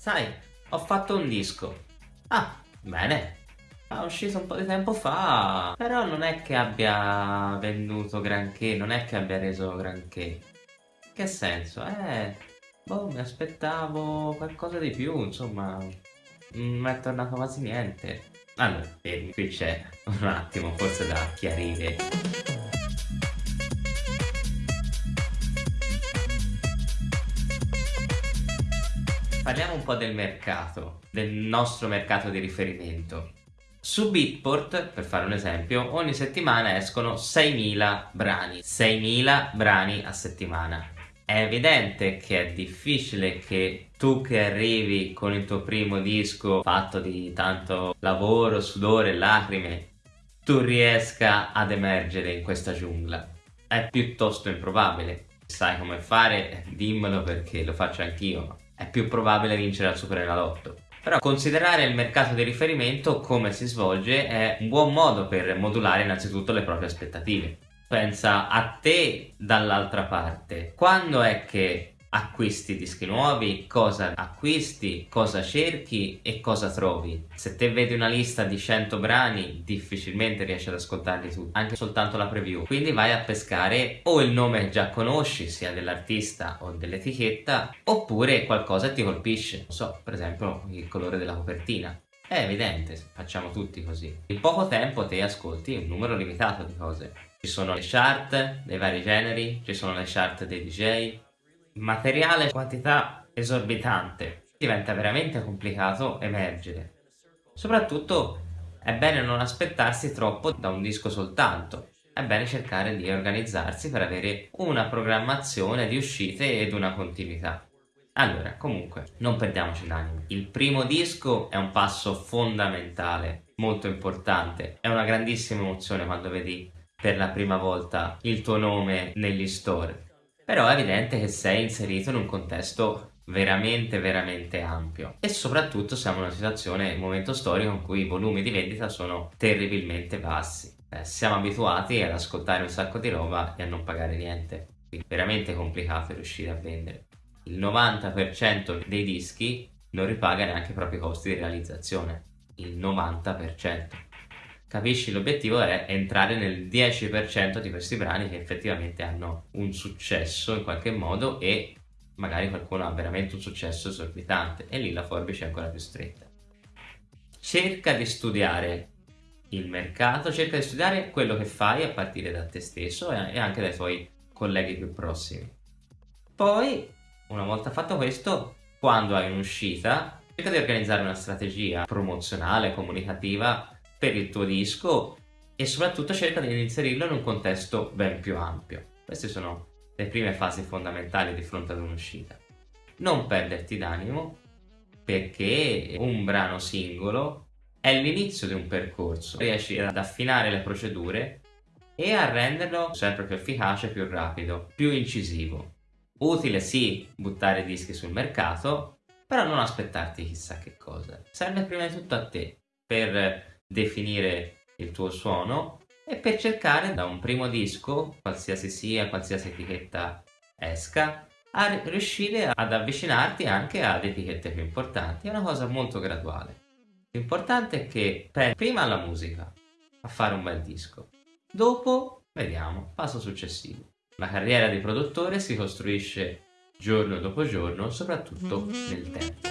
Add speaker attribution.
Speaker 1: Sai, ho fatto un disco. Ah, bene. È uscito un po' di tempo fa, però non è che abbia venduto granché, non è che abbia reso granché. Che senso? Eh, boh, mi aspettavo qualcosa di più, insomma, non è tornato quasi niente. Allora, vedi, qui c'è un attimo forse da chiarire. Parliamo un po' del mercato, del nostro mercato di riferimento. Su Beatport, per fare un esempio, ogni settimana escono 6.000 brani. 6.000 brani a settimana. È evidente che è difficile che tu che arrivi con il tuo primo disco fatto di tanto lavoro, sudore lacrime, tu riesca ad emergere in questa giungla. È piuttosto improbabile. Sai come fare? Dimmelo perché lo faccio anch'io. È più probabile vincere al Superenalotto. Però considerare il mercato di riferimento come si svolge è un buon modo per modulare innanzitutto le proprie aspettative pensa a te dall'altra parte. Quando è che acquisti dischi nuovi, cosa acquisti, cosa cerchi e cosa trovi. Se te vedi una lista di 100 brani difficilmente riesci ad ascoltarli tutti, anche soltanto la preview. Quindi vai a pescare o il nome che già conosci, sia dell'artista o dell'etichetta, oppure qualcosa ti colpisce. Non so, per esempio il colore della copertina. È evidente, facciamo tutti così. In poco tempo te ascolti un numero limitato di cose. Ci sono le chart dei vari generi, ci sono le chart dei DJ, materiale, quantità esorbitante. Diventa veramente complicato emergere. Soprattutto è bene non aspettarsi troppo da un disco soltanto. È bene cercare di organizzarsi per avere una programmazione di uscite ed una continuità. Allora, comunque, non perdiamoci l'animo. Il primo disco è un passo fondamentale, molto importante. È una grandissima emozione quando vedi per la prima volta il tuo nome negli store. Però è evidente che sei inserito in un contesto veramente veramente ampio e soprattutto siamo in una situazione, un momento storico in cui i volumi di vendita sono terribilmente bassi. Eh, siamo abituati ad ascoltare un sacco di roba e a non pagare niente. Quindi è veramente complicato riuscire a vendere. Il 90% dei dischi non ripaga neanche i propri costi di realizzazione. Il 90% capisci l'obiettivo è entrare nel 10% di questi brani che effettivamente hanno un successo in qualche modo e magari qualcuno ha veramente un successo esorbitante e lì la forbice è ancora più stretta. Cerca di studiare il mercato, cerca di studiare quello che fai a partire da te stesso e anche dai tuoi colleghi più prossimi. Poi, una volta fatto questo, quando hai un'uscita, cerca di organizzare una strategia promozionale, comunicativa per il tuo disco e soprattutto cerca di inserirlo in un contesto ben più ampio. Queste sono le prime fasi fondamentali di fronte ad un'uscita. Non perderti d'animo perché un brano singolo è l'inizio di un percorso, riesci ad affinare le procedure e a renderlo sempre più efficace, più rapido, più incisivo. Utile sì buttare dischi sul mercato, però non aspettarti chissà che cosa. Serve prima di tutto a te per definire il tuo suono e per cercare da un primo disco, qualsiasi sia, qualsiasi etichetta esca, a riuscire ad avvicinarti anche ad etichette più importanti. È una cosa molto graduale. L'importante è che prendi prima la musica, a fare un bel disco. Dopo, vediamo, passo successivo. La carriera di produttore si costruisce giorno dopo giorno, soprattutto nel tempo.